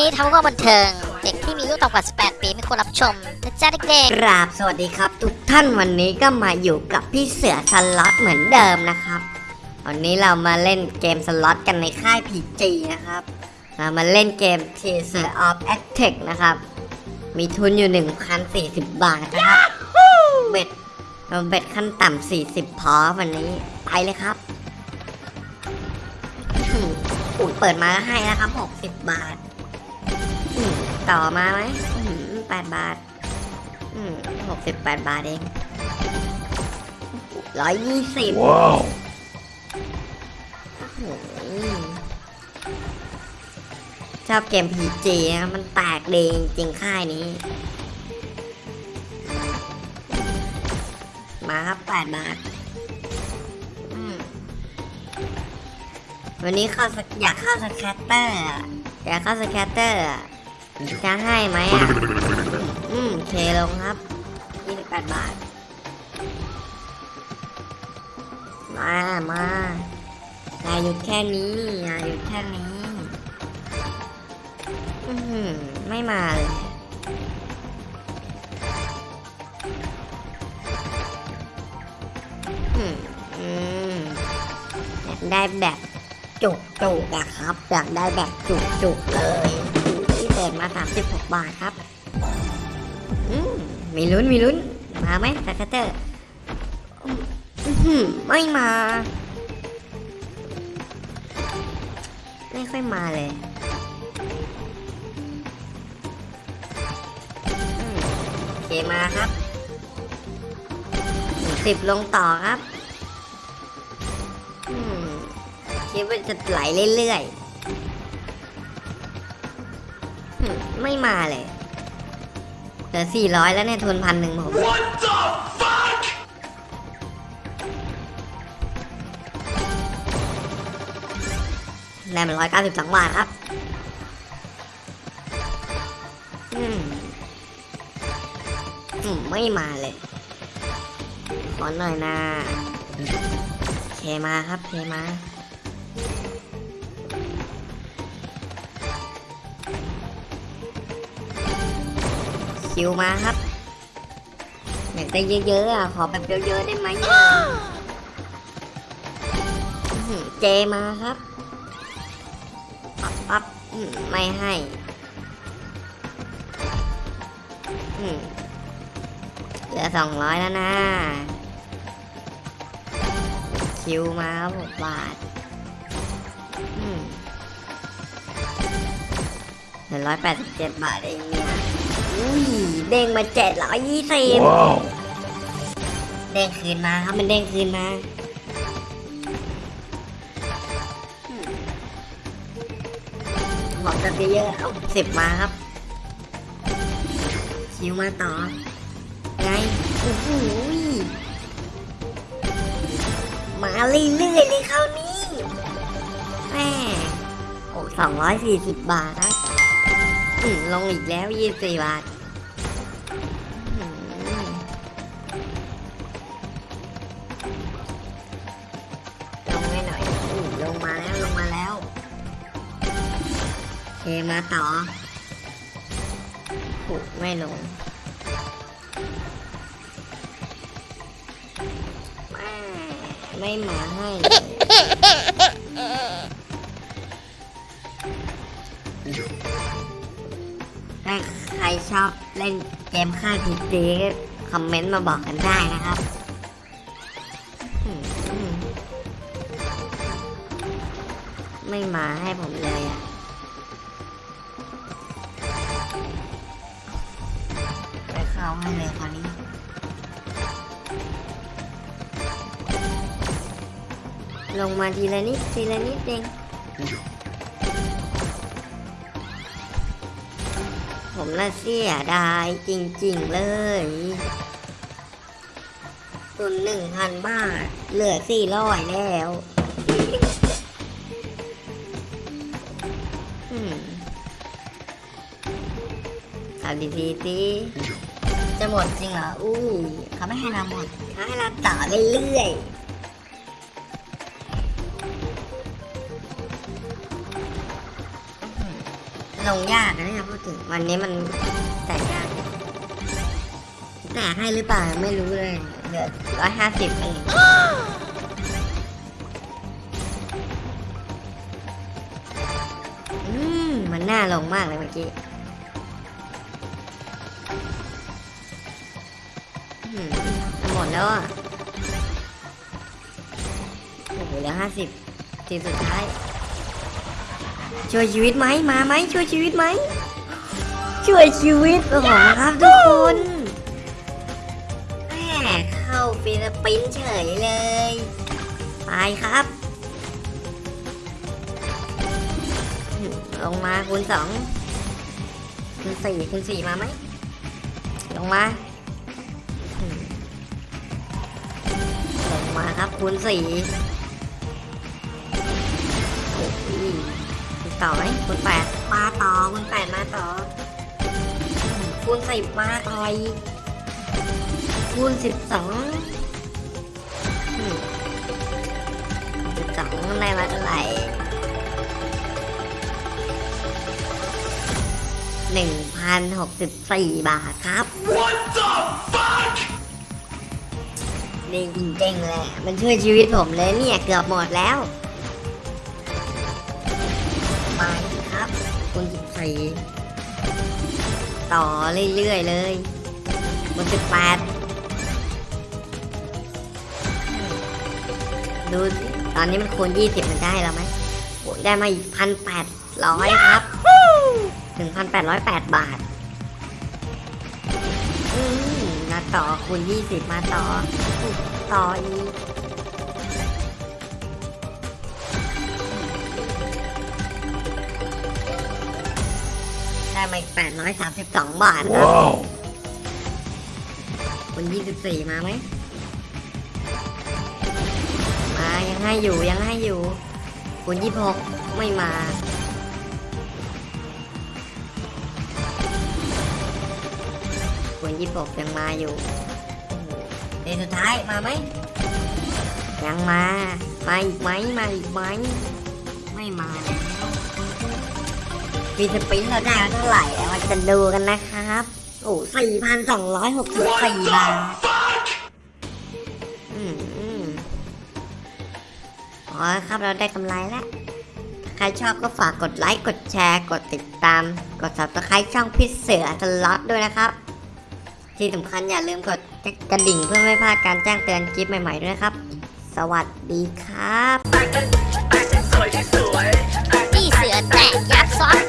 นี้ทำเพื่อบันเทิง เด็กที่มีอายุต่ำกว่า 18 ปีไม่ควรรับชมนะจ๊ะเด็กกราบสวัสดีครับ ทุกท่านวันนี้ก็มาอยู่กับพี่เสือสล็อตเหมือนเดิมนะครับวันนี้เรามาเล่นเกมสล็อตกันในค่าย PG นะครับเรามาเล่นเกม t e a s e r of Attack นะครับ มีทุนอยู่ 1,040 บาทนะครับ bet เรา bet ขั้นต่ำ40 พอวันนี้ไปเลยครับอื้อหืออุ้ยเปิดมาก็ให้แล้วครับ 60 บาทอืม ต่อมาไหมอื้อหือ8บาทอืมหกสิบแปดบาทเองร้อยยี่สิบ Wow. ชอบเกม PG นะมันแตกดีจริงๆค่ายนี้ มาครับแปดบาทอืมวันนี้เข้าสักอยากเข้า scatter อะอยากเข้า scatter อะ จะให้ไหมอะ อืมเคลงครับ28บแปดบาท มามาอย่าหยุดแค่นี้อย่าหยุดแค่นี้ อือหือไม่มาเลยอืมอืมอยากได้แบบจุกจุกอะครับ อยากได้แบบจุกจุกเลย ที่เปิดมา 36 บาทครับ อืมมีลุ้นมีลุ้น มาไหมสกัตเตอร์อื้อหือไม่มา ไม่ค่อยมาเลยอืมโอเคมาครับสิบลงต่อครับคิดว่าจะไหลเรื่อยๆ ไม่มาเลยเหลือสี่ร้อยแล้วเนี่ยทุนพันหนึ่งผม What the fuck? ได้มาร้อยเก้าสิบสองบาทครับอืมอืมไม่มาเลย ขอหน่อยนะเคมาครับเคมา คิวมาครับอยากได้เยอะๆอะขอแบบเยอะๆได้ไหมเจมาครับปั๊บปั๊บไม่ให้เหลือสองร้อยแล้วนะ คิวมาครับหกบาทเหลือร้อยแปดสิบเจ็ดบาทเอง เนี่ยอุ้ยเด้งมาเจ็ดร้อยยี่สิบ Wow. เด้งคืนมาครับมันเด้งคืนมาบอกจะเยอะๆเอาสิบมาครับคิวมาต่อ ไงโอ้โหยมาเรื่อยๆเลยคราวนี้แม่โอ้สองร้อยสี่สิบบาทครับอืมลงอีกแล้วยี่สิบสี่บาท มาต่อผูกไม่ลงไม่มาให้ ถ้าใครชอบเล่นเกมค่ายพีจีก็คอมเมนต์มาบอกกันได้นะครับไม่มาให้ผมเลยอะ ข้าให้เลยคราวนี้ลงมาทีละนิดทีละนิดเอง ผมละเสียดายจริงๆเลยตุนหนึ่งพันบาท เหลือสี่ร้อยแล้วอืมเอาดีๆสิ จะหมดจริงเหรออู้เขาไม่ให้เราหมดเขาให้เราต่อเรื่อยๆลงยากนะเนี่ยพูดถึงวันนี้มันแตกยากแตกให้หรือเปล่าไม่รู้เลยเหลือร้อยห้าสิบเองอืมมันน่าลงมากเลยเมื่อกี้ มดแล้วอะ โอ้โหเหลือห้าสิบทีสุดท้าย ช่วยชีวิตไหมมาไหมช่วยชีวิตไหม ช่วยชีวิตโอ้โหครับทุกคนแหมเข้าฟิลิปปินส์เฉยเลย ไปครับลงมาคูณสองคูณสี่คูณสี่มาไหมลงมา มาครับคูณสี่โอ้ยคุณต่อไหมคุณแปดมาต่อคุณแปดมาต่อคูณสิบมาต่อยคูณสิบสองสิบสองได้มาเท่าไหร่หนึ่งพันหกสิบสี่บาทครับ What the fuck? นี่จริงๆเลย มันช่วยชีวิตผมเลยเนี่ยเกือบหมดแล้วมาครับคุณสิบสี่ต่อเรื่อยๆเลยคุณสิบแปดดูสิตอนนี้มันคูณยี่สิบมันจะให้เราไหมโอ้ยได้มาอีกพันแปดร้อยครับถึงพันแปดร้อยแปดบาทอืมมา ต่อคูณยี่สิบมาต่อ ต่ออีกได้มาอีกแปดร้อยสามสิบสองบาทครับ Wow. คุณยี่สิบสี่มาไหมมายังให้อยู่ยังให้อยู่คุณยี่หกไม่มา คุณยี่หกยังมาอยู่เดนสุดท้ายมาไหมยังมามาอีกไหมมาอีกไหมไม่มาแล้วฟีสปรินเราได้เท่าไหร่แล้วมาจะดูกันนะครับ โอ้สี่พันสองร้อยหกสิบสี่บาท Fuck! อืมอืมอ๋อครับเราได้กำไรแล้วใครชอบก็ฝากกดไลค์ กดแชร์ กดติดตาม กด subscribe ช่องพิเสือสล็อตด้วยนะครับ ที่สำคัญอย่าลืมกดกระดิ่งเพื่อไม่พลาดการแจ้งเตือนคลิปใหม่ๆด้วยนะครับ สวัสดีครับนี่เสือแตะยักซ้อน